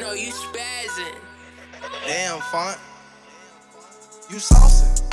You. Damn, Font. You saucing.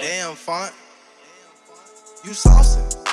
Damn, Font. You saucing.